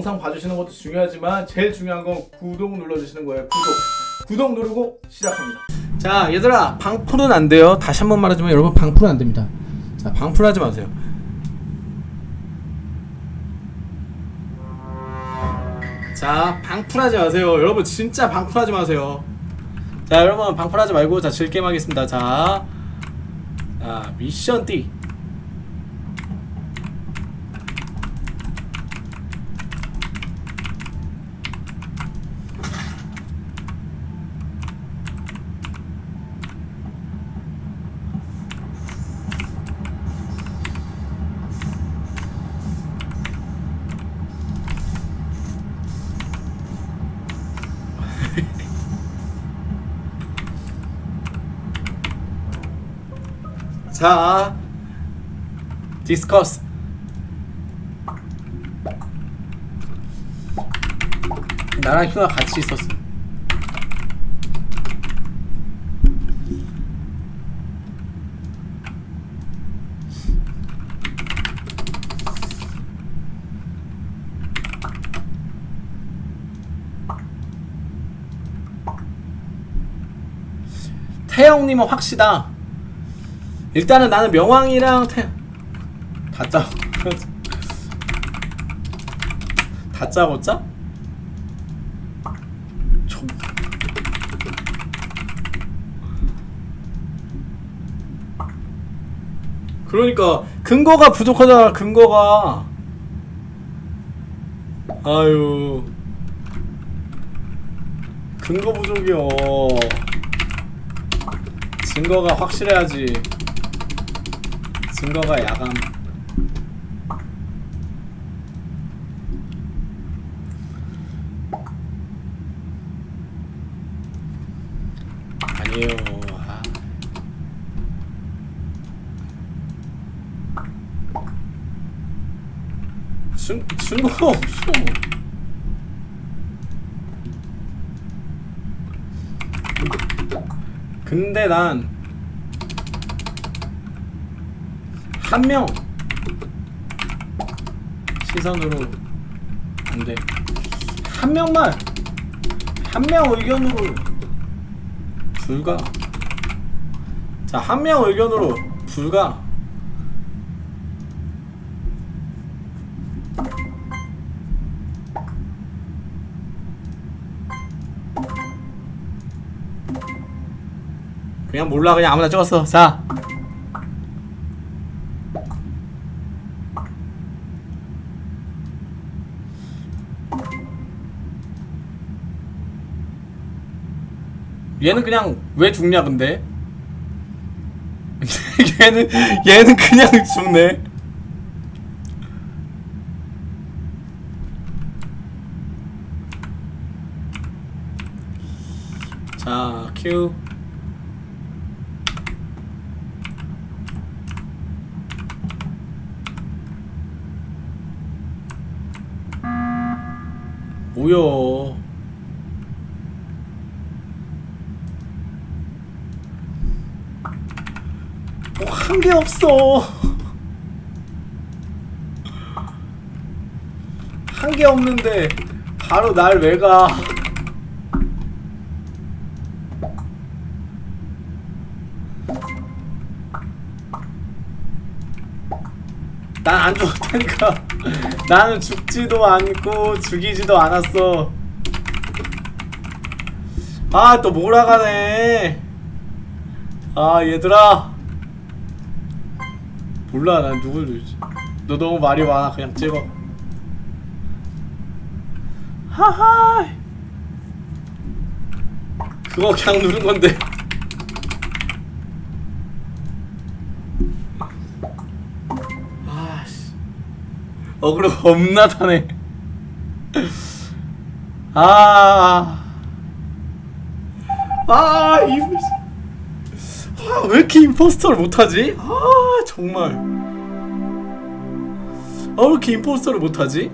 영상 봐주시는 것도 중요하지만 제일 중요한 건 구독 눌러주시는 거예요. 구독. 구독 누르고 시작합니다. 자 얘들아 방풀은 안 돼요. 다시 한번 말하지만 여러분 방풀은 안 됩니다. 자 방풀 하지 마세요. 자 방풀하지 마세요. 여러분 진짜 방풀하지 마세요. 자 여러분 방풀하지 말고 자 즐게임 하겠습니다. 자, 자 미션 D 자 디스커스. 나랑 휴가 같이 있었어. 태영님은 확시다 일단은 나는 명왕이랑 태 다짜. 다짜고 짜? 총. 그러니까 근거가 부족하잖아 근거가. 아유. 근거 부족이요. 증거가 확실해야지 증거가 야감. 아니에요. 아. 증, 증거가 없어. 근데 난 한 명. 시선으로 안돼. 한 명만. 한 명 의견으로. 불가. 자 한 명 의견으로 불가. 그냥 몰라. 그냥 아무나 찍었어. 자 얘는 그냥 왜 죽냐 근데? 얘는 얘는 그냥 죽네. 자 큐. 뭐야 한게 없어. 한게 없는데 바로 날 왜 가? 난 안 죽었다니까. 나는 죽지도 않고 죽이지도 않았어. 아, 또 몰아가네. 아, 얘들아. 몰라 난 누굴 누르지. 너 너무 말이 많아. 그냥 찍어. 하하! 그거 그냥 누른 건데. 아씨. 어그로 겁나 타네. 아. 아, 이, 아, 왜 이렇게 임포스터를 못하지? 아, 정말. 아, 왜 이렇게 임포스터를 못하지?